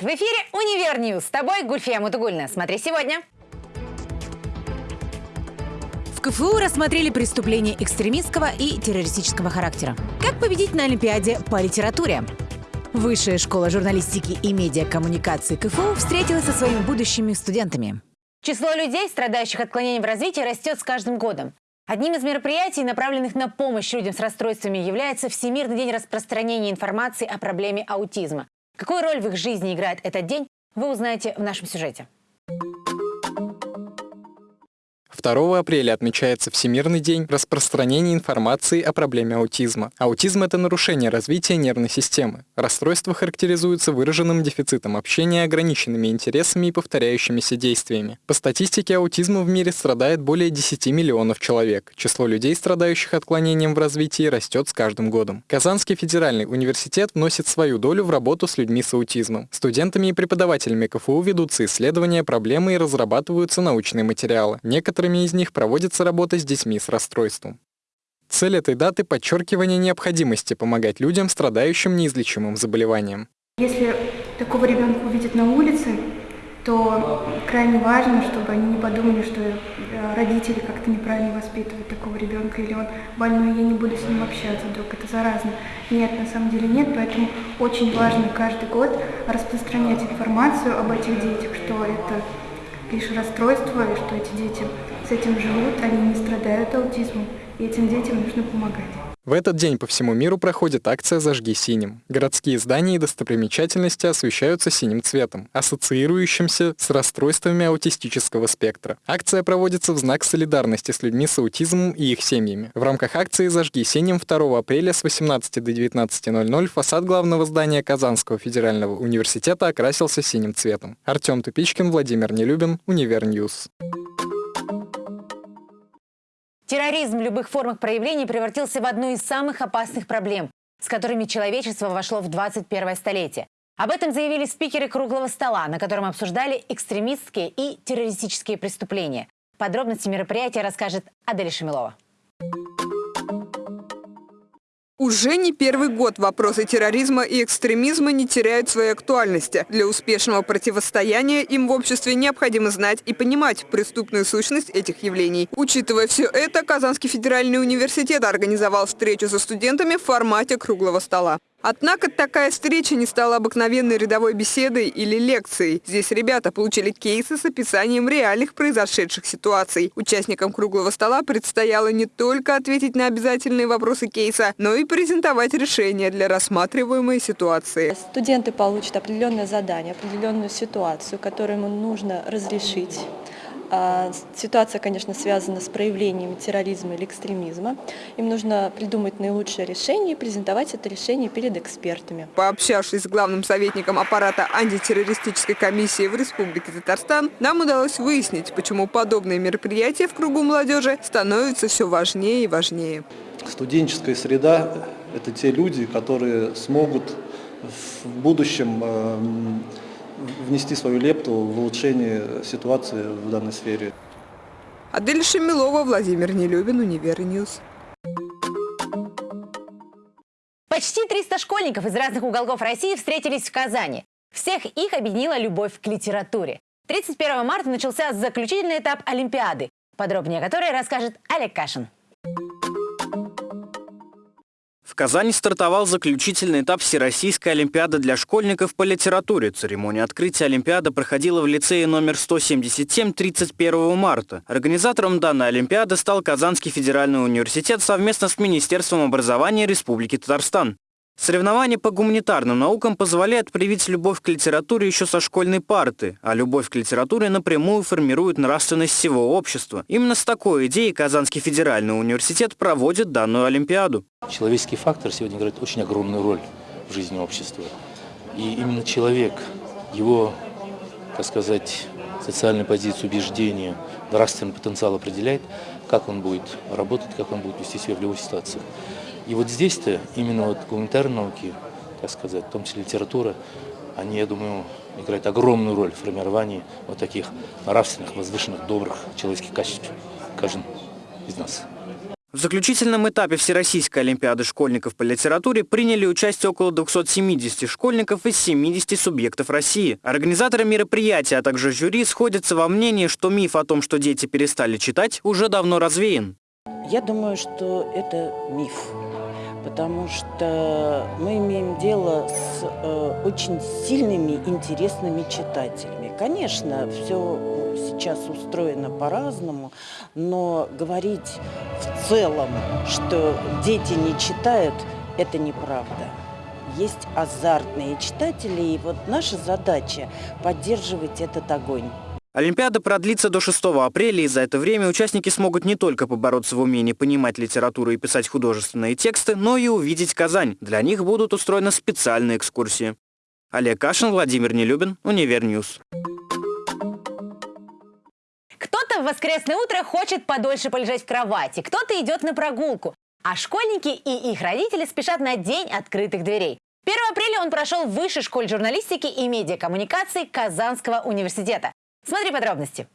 Привет! В эфире «Универ News». С тобой Гульфия Мутугуллина. Смотри сегодня. В КФУ рассмотрели преступления экстремистского и террористического характера. Как победить на Олимпиаде по литературе? Высшая школа журналистики и медиакоммуникации КФУ встретилась со своими будущими студентами. Число людей, страдающих отклонением в развитии, растет с каждым годом. Одним из мероприятий, направленных на помощь людям с расстройствами, является Всемирный день распространения информации о проблеме аутизма. Какую роль в их жизни играет этот день, вы узнаете в нашем сюжете. 2 апреля отмечается Всемирный день распространения информации о проблеме аутизма. Аутизм – это нарушение развития нервной системы. Расстройство характеризуется выраженным дефицитом общения, ограниченными интересами и повторяющимися действиями. По статистике, аутизма в мире страдает более 10 миллионов человек. Число людей, страдающих отклонением в развитии, растет с каждым годом. Казанский федеральный университет вносит свою долю в работу с людьми с аутизмом. Студентами и преподавателями КФУ ведутся исследования проблемы и разрабатываются научные материалы. Некоторые некоторыми из них проводится работа с детьми с расстройством. Цель этой даты – подчеркивание необходимости помогать людям, страдающим неизлечимым заболеванием. Если такого ребенка увидят на улице, то крайне важно, чтобы они не подумали, что э, родители как-то неправильно воспитывают такого ребенка, или он больной, я не буду с ним общаться, вдруг это заразно. Нет, на самом деле нет, поэтому очень важно каждый год распространять информацию об этих детях, что это лишь расстройство, и что эти дети этим живут, они не страдают аутизмом, и этим детям нужно помогать. В этот день по всему миру проходит акция «Зажги синим». Городские здания и достопримечательности освещаются синим цветом, ассоциирующимся с расстройствами аутистического спектра. Акция проводится в знак солидарности с людьми с аутизмом и их семьями. В рамках акции «Зажги синим» 2 апреля с 18 до 19.00 фасад главного здания Казанского федерального университета окрасился синим цветом. Артем Тупичкин, Владимир Нелюбин, Универ News. Терроризм в любых формах проявлений превратился в одну из самых опасных проблем, с которыми человечество вошло в 21 столетие. Об этом заявили спикеры круглого стола, на котором обсуждали экстремистские и террористические преступления. Подробности мероприятия расскажет Адель Шамилова. Уже не первый год вопросы терроризма и экстремизма не теряют своей актуальности. Для успешного противостояния им в обществе необходимо знать и понимать преступную сущность этих явлений. Учитывая все это, Казанский федеральный университет организовал встречу со студентами в формате круглого стола. Однако такая встреча не стала обыкновенной рядовой беседой или лекцией. Здесь ребята получили кейсы с описанием реальных произошедших ситуаций. Участникам круглого стола предстояло не только ответить на обязательные вопросы кейса, но и презентовать решения для рассматриваемой ситуации. Студенты получат определенное задание, определенную ситуацию, которую ему нужно разрешить ситуация, конечно, связана с проявлением терроризма или экстремизма. Им нужно придумать наилучшее решение и презентовать это решение перед экспертами. Пообщавшись с главным советником аппарата антитеррористической комиссии в Республике Татарстан, нам удалось выяснить, почему подобные мероприятия в кругу молодежи становятся все важнее и важнее. Студенческая среда – это те люди, которые смогут в будущем эм, внести свою лепту в улучшение ситуации в данной сфере. Адель Шамилова, Владимир Нелюбин, Универ News. Почти 300 школьников из разных уголков России встретились в Казани. Всех их объединила любовь к литературе. 31 марта начался заключительный этап Олимпиады, подробнее о которой расскажет Олег Кашин. В Казани стартовал заключительный этап Всероссийской Олимпиады для школьников по литературе. Церемония открытия Олимпиады проходила в лицее номер 177 31 марта. Организатором данной Олимпиады стал Казанский федеральный университет совместно с Министерством образования Республики Татарстан. Соревнования по гуманитарным наукам позволяют привить любовь к литературе еще со школьной парты, а любовь к литературе напрямую формирует нравственность всего общества. Именно с такой идеей Казанский федеральный университет проводит данную Олимпиаду. Человеческий фактор сегодня играет очень огромную роль в жизни общества. И именно человек, его, так сказать, социальную позицию, убеждения, нравственный потенциал определяет, как он будет работать, как он будет вести себя в любой ситуации. И вот здесь-то именно вот гуманитарные науки, так сказать, в том числе литература, они, я думаю, играют огромную роль в формировании вот таких нравственных, возвышенных, добрых человеческих качеств каждый из нас. В заключительном этапе Всероссийской Олимпиады школьников по литературе приняли участие около 270 школьников из 70 субъектов России. Организаторы мероприятия, а также жюри сходятся во мнении, что миф о том, что дети перестали читать, уже давно развеян. Я думаю, что это миф, потому что мы имеем дело с э, очень сильными, интересными читателями. Конечно, все сейчас устроено по-разному, но говорить в целом, что дети не читают, это неправда. Есть азартные читатели, и вот наша задача – поддерживать этот огонь. Олимпиада продлится до 6 апреля, и за это время участники смогут не только побороться в умении понимать литературу и писать художественные тексты, но и увидеть Казань. Для них будут устроены специальные экскурсии. Олег Кашин, Владимир Нелюбин, Univer News. Кто-то в воскресное утро хочет подольше полежать в кровати, кто-то идет на прогулку. А школьники и их родители спешат на День открытых дверей. 1 апреля он прошел в Высшей школе журналистики и медиакоммуникации Казанского университета. Смотри подробности.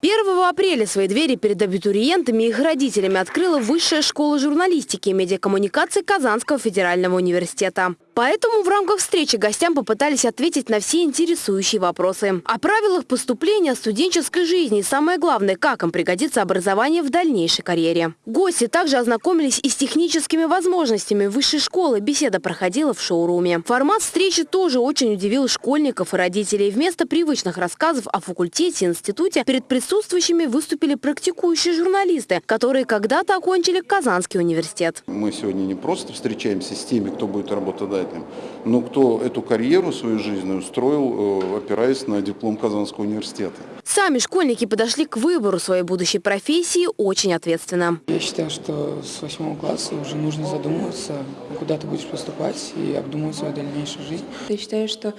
1 апреля свои двери перед абитуриентами и их родителями открыла Высшая школа журналистики и медиакоммуникации Казанского федерального университета. Поэтому в рамках встречи гостям попытались ответить на все интересующие вопросы. О правилах поступления, студенческой жизни и самое главное, как им пригодится образование в дальнейшей карьере. Гости также ознакомились и с техническими возможностями высшей школы. Беседа проходила в шоуруме. Формат встречи тоже очень удивил школьников и родителей. Вместо привычных рассказов о факультете и институте перед присутствующими выступили практикующие журналисты, которые когда-то окончили Казанский университет. Мы сегодня не просто встречаемся с теми, кто будет работодателем. Но кто эту карьеру свою жизнь устроил, э, опираясь на диплом Казанского университета. Сами школьники подошли к выбору своей будущей профессии очень ответственно. Я считаю, что с восьмого класса уже нужно задумываться, куда ты будешь поступать и обдумывать свою дальнейшую жизнь. Я считаю, что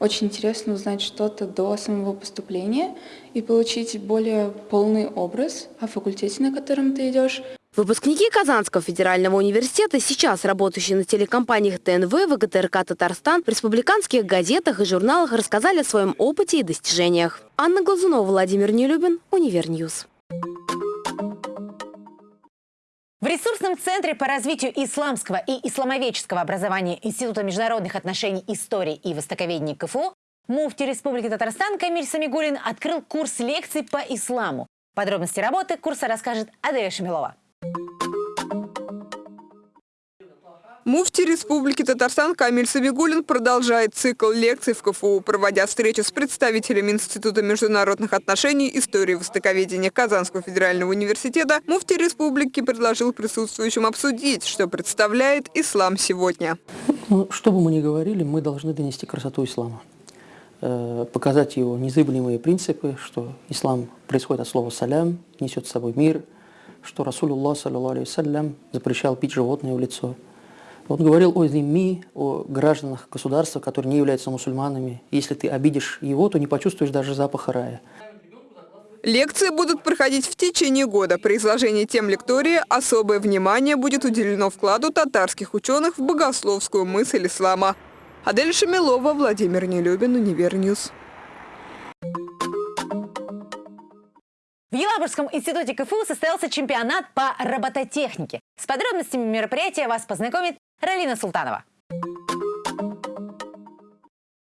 очень интересно узнать что-то до самого поступления и получить более полный образ о факультете, на котором ты идешь. Выпускники Казанского федерального университета, сейчас работающие на телекомпаниях ТНВ, ВГТРК «Татарстан», в республиканских газетах и журналах рассказали о своем опыте и достижениях. Анна Глазунова, Владимир Нелюбин, Univer News. В ресурсном центре по развитию исламского и исламоведческого образования Института международных отношений истории и востоковедения КФУ муфти Республики Татарстан Камиль Самигулин открыл курс лекций по исламу. Подробности работы курса расскажет Аделя Шамилова. Муфти Республики Татарстан Камиль Сабигулин продолжает цикл лекций в КФУ, проводя встречу с представителями Института международных отношений, истории востоковедения Казанского федерального университета. Муфти Республики предложил присутствующим обсудить, что представляет ислам сегодня. Ну, что бы мы ни говорили, мы должны донести красоту ислама. Э, показать его незыблемые принципы, что ислам происходит от слова «салям», несет с собой мир, что Расулуллах, саллиллаху запрещал пить животное в лицо – он говорил о зимми, о гражданах государства, которые не являются мусульманами. Если ты обидишь его, то не почувствуешь даже запаха рая. Лекции будут проходить в течение года. При изложении тем лектории особое внимание будет уделено вкладу татарских ученых в богословскую мысль ислама. Адель Шамилова, Владимир Нелюбин, Univer News. В Елабужском институте КФУ состоялся чемпионат по робототехнике. С подробностями мероприятия вас познакомит Ралина Султанова.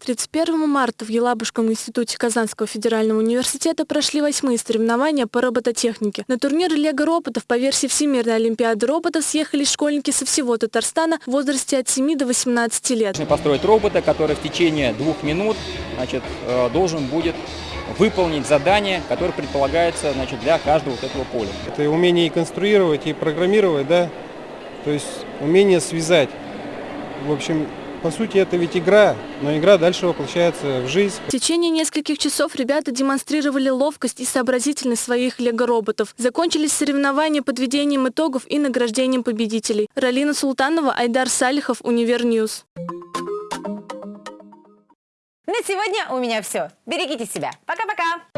31 марта в Елабужском институте Казанского федерального университета прошли восьмые соревнования по робототехнике. На турнир Лего роботов по версии Всемирной олимпиады роботов съехались школьники со всего Татарстана в возрасте от 7 до 18 лет. Нужно построить робота, который в течение двух минут значит, э, должен будет выполнить задание, которое предполагается значит, для каждого вот этого поля. Это умение и конструировать, и программировать, да, то есть умение связать. В общем, по сути, это ведь игра, но игра дальше воплощается в жизнь. В течение нескольких часов ребята демонстрировали ловкость и сообразительность своих лего-роботов. Закончились соревнования подведением итогов и награждением победителей. Ралина Султанова, Айдар Салихов, Univer News. На сегодня у меня все. Берегите себя. Пока-пока.